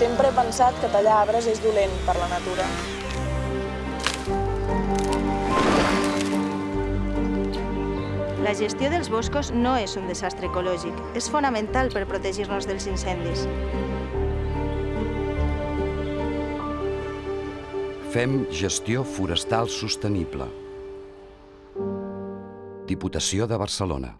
Sempre he pensat que tallar arbres és dolent per la natura. La gestió dels boscos no és un desastre ecològic. És fonamental per protegir-nos dels incendis. Fem gestió forestal sostenible. Diputació de Barcelona.